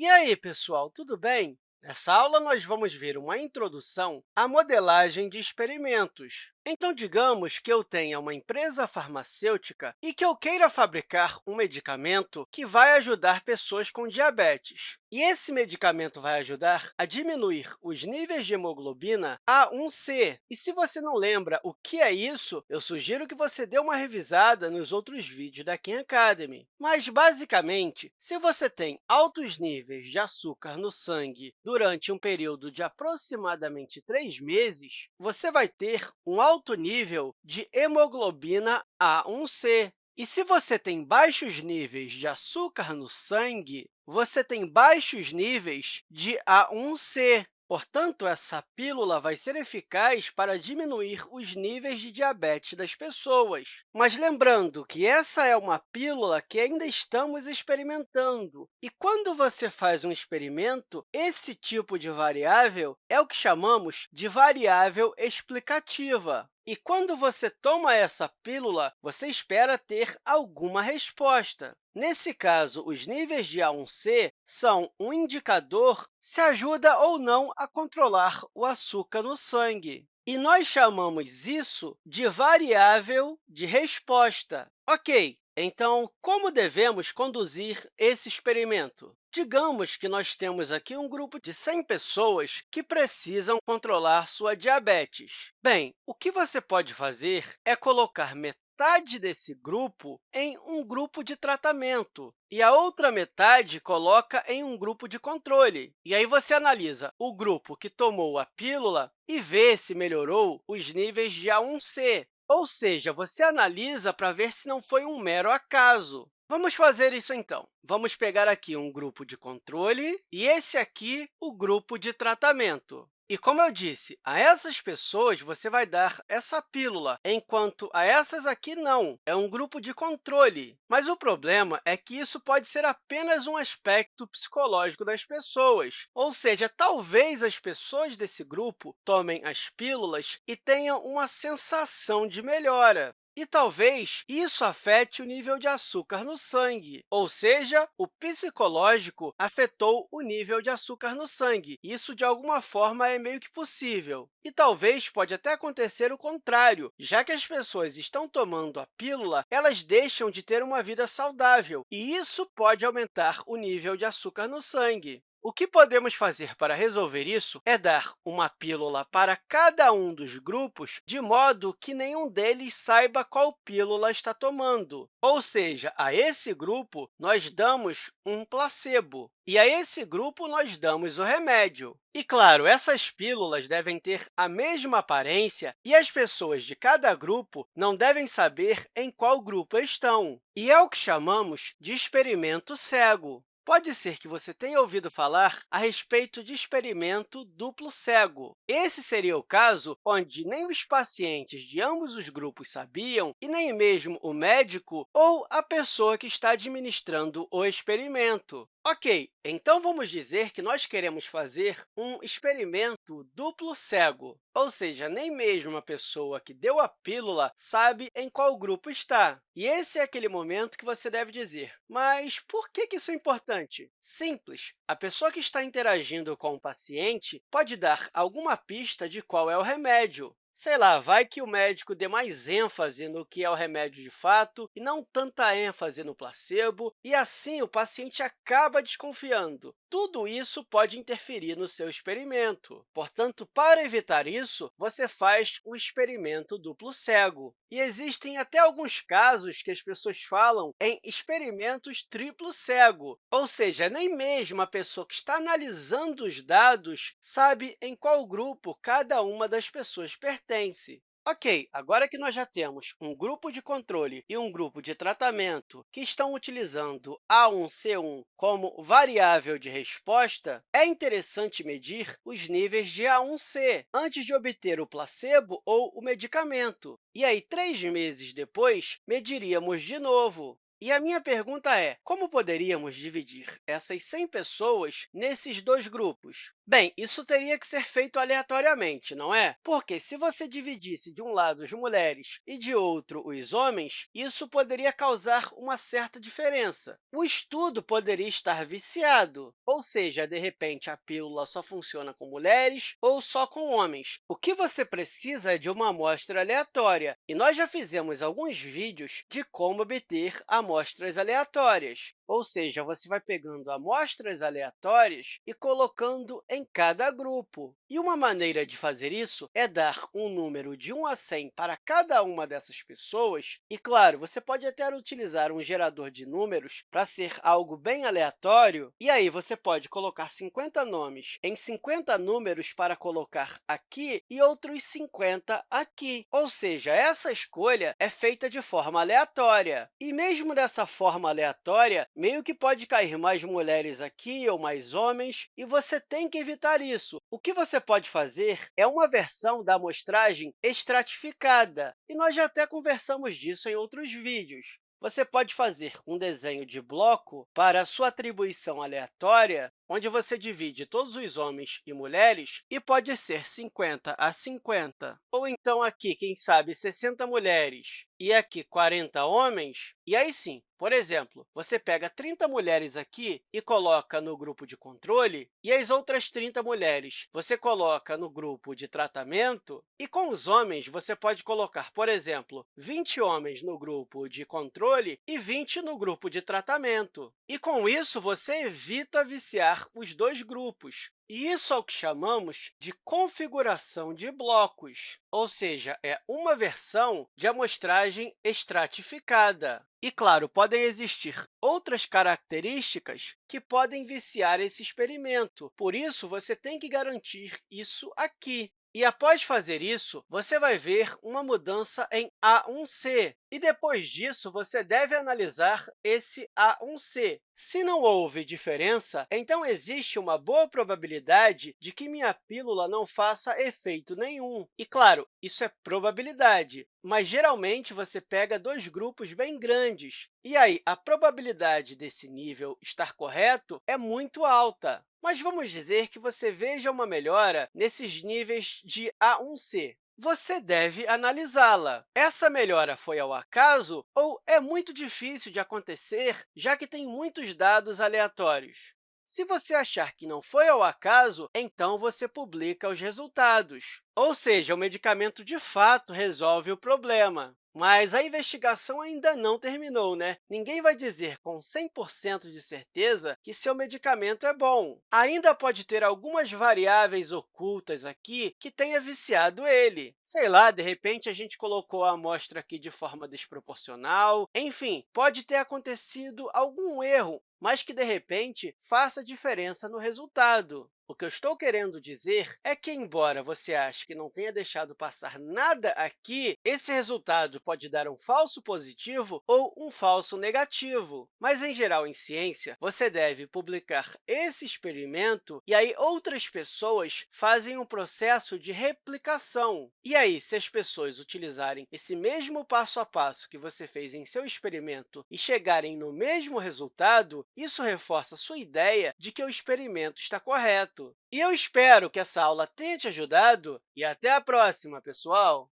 E aí, pessoal, tudo bem? Nessa aula, nós vamos ver uma introdução à modelagem de experimentos. Então, digamos que eu tenha uma empresa farmacêutica e que eu queira fabricar um medicamento que vai ajudar pessoas com diabetes. E esse medicamento vai ajudar a diminuir os níveis de hemoglobina A1C. E se você não lembra o que é isso, eu sugiro que você dê uma revisada nos outros vídeos da Khan Academy. Mas, basicamente, se você tem altos níveis de açúcar no sangue durante um período de aproximadamente três meses, você vai ter um alto nível de hemoglobina A1C. E se você tem baixos níveis de açúcar no sangue, você tem baixos níveis de A1C. Portanto, essa pílula vai ser eficaz para diminuir os níveis de diabetes das pessoas. Mas lembrando que essa é uma pílula que ainda estamos experimentando. E quando você faz um experimento, esse tipo de variável é o que chamamos de variável explicativa. E quando você toma essa pílula, você espera ter alguma resposta. Nesse caso, os níveis de A1C são um indicador se ajuda ou não a controlar o açúcar no sangue. E nós chamamos isso de variável de resposta. Ok, então, como devemos conduzir esse experimento? Digamos que nós temos aqui um grupo de 100 pessoas que precisam controlar sua diabetes. Bem, o que você pode fazer é colocar metade desse grupo em um grupo de tratamento e a outra metade coloca em um grupo de controle. E aí você analisa o grupo que tomou a pílula e vê se melhorou os níveis de A1C, ou seja, você analisa para ver se não foi um mero acaso. Vamos fazer isso, então. Vamos pegar aqui um grupo de controle e esse aqui, o grupo de tratamento. E, como eu disse, a essas pessoas você vai dar essa pílula, enquanto a essas aqui não, é um grupo de controle. Mas o problema é que isso pode ser apenas um aspecto psicológico das pessoas, ou seja, talvez as pessoas desse grupo tomem as pílulas e tenham uma sensação de melhora. E talvez isso afete o nível de açúcar no sangue, ou seja, o psicológico afetou o nível de açúcar no sangue. Isso, de alguma forma, é meio que possível. E talvez pode até acontecer o contrário, já que as pessoas estão tomando a pílula, elas deixam de ter uma vida saudável, e isso pode aumentar o nível de açúcar no sangue. O que podemos fazer para resolver isso é dar uma pílula para cada um dos grupos, de modo que nenhum deles saiba qual pílula está tomando. Ou seja, a esse grupo, nós damos um placebo, e a esse grupo, nós damos o remédio. E, claro, essas pílulas devem ter a mesma aparência e as pessoas de cada grupo não devem saber em qual grupo estão. E é o que chamamos de experimento cego. Pode ser que você tenha ouvido falar a respeito de experimento duplo cego. Esse seria o caso onde nem os pacientes de ambos os grupos sabiam e nem mesmo o médico ou a pessoa que está administrando o experimento. Ok, então vamos dizer que nós queremos fazer um experimento duplo cego, ou seja, nem mesmo a pessoa que deu a pílula sabe em qual grupo está. E esse é aquele momento que você deve dizer, mas por que isso é importante? Simples, a pessoa que está interagindo com o paciente pode dar alguma pista de qual é o remédio. Sei lá, vai que o médico dê mais ênfase no que é o remédio de fato e não tanta ênfase no placebo, e assim o paciente acaba desconfiando. Tudo isso pode interferir no seu experimento. Portanto, para evitar isso, você faz o experimento duplo cego. E existem até alguns casos que as pessoas falam em experimentos triplo cego, ou seja, nem mesmo a pessoa que está analisando os dados sabe em qual grupo cada uma das pessoas pertence pertence. Ok, agora que nós já temos um grupo de controle e um grupo de tratamento que estão utilizando A1C1 como variável de resposta, é interessante medir os níveis de A1C antes de obter o placebo ou o medicamento. E aí, três meses depois, mediríamos de novo. E a minha pergunta é, como poderíamos dividir essas 100 pessoas nesses dois grupos? Bem, isso teria que ser feito aleatoriamente, não é? Porque se você dividisse de um lado as mulheres e de outro os homens, isso poderia causar uma certa diferença. O estudo poderia estar viciado, ou seja, de repente, a pílula só funciona com mulheres ou só com homens. O que você precisa é de uma amostra aleatória, e nós já fizemos alguns vídeos de como obter amostras aleatórias. Ou seja, você vai pegando amostras aleatórias e colocando em cada grupo. E uma maneira de fazer isso é dar um número de 1 a 100 para cada uma dessas pessoas. E, claro, você pode até utilizar um gerador de números para ser algo bem aleatório. E aí, você pode colocar 50 nomes em 50 números para colocar aqui e outros 50 aqui. Ou seja, essa escolha é feita de forma aleatória. E mesmo dessa forma aleatória, meio que pode cair mais mulheres aqui ou mais homens, e você tem que evitar isso. O que você pode fazer é uma versão da amostragem estratificada, e nós já até conversamos disso em outros vídeos. Você pode fazer um desenho de bloco para a sua atribuição aleatória, onde você divide todos os homens e mulheres, e pode ser 50 a 50. Ou então, aqui, quem sabe, 60 mulheres e aqui 40 homens. E aí sim, por exemplo, você pega 30 mulheres aqui e coloca no grupo de controle, e as outras 30 mulheres você coloca no grupo de tratamento, e com os homens você pode colocar, por exemplo, 20 homens no grupo de controle e 20 no grupo de tratamento. E com isso, você evita viciar os dois grupos. E isso é o que chamamos de configuração de blocos, ou seja, é uma versão de amostragem estratificada. E, claro, podem existir outras características que podem viciar esse experimento. Por isso, você tem que garantir isso aqui. E, após fazer isso, você vai ver uma mudança em A1C. E, depois disso, você deve analisar esse A1C. Se não houve diferença, então existe uma boa probabilidade de que minha pílula não faça efeito nenhum. E, claro, isso é probabilidade, mas geralmente você pega dois grupos bem grandes. E aí, a probabilidade desse nível estar correto é muito alta. Mas vamos dizer que você veja uma melhora nesses níveis de A1C você deve analisá-la. Essa melhora foi ao acaso ou é muito difícil de acontecer, já que tem muitos dados aleatórios? Se você achar que não foi ao acaso, então você publica os resultados. Ou seja, o medicamento de fato resolve o problema. Mas a investigação ainda não terminou, né? Ninguém vai dizer com 100% de certeza que seu medicamento é bom. Ainda pode ter algumas variáveis ocultas aqui que tenha viciado ele. Sei lá, de repente, a gente colocou a amostra aqui de forma desproporcional. Enfim, pode ter acontecido algum erro, mas que, de repente, faça diferença no resultado. O que eu estou querendo dizer é que, embora você ache que não tenha deixado passar nada aqui, esse resultado pode dar um falso positivo ou um falso negativo. Mas, em geral, em ciência, você deve publicar esse experimento e aí outras pessoas fazem um processo de replicação. E aí, se as pessoas utilizarem esse mesmo passo a passo que você fez em seu experimento e chegarem no mesmo resultado, isso reforça sua ideia de que o experimento está correto. E eu espero que essa aula tenha te ajudado e até a próxima, pessoal!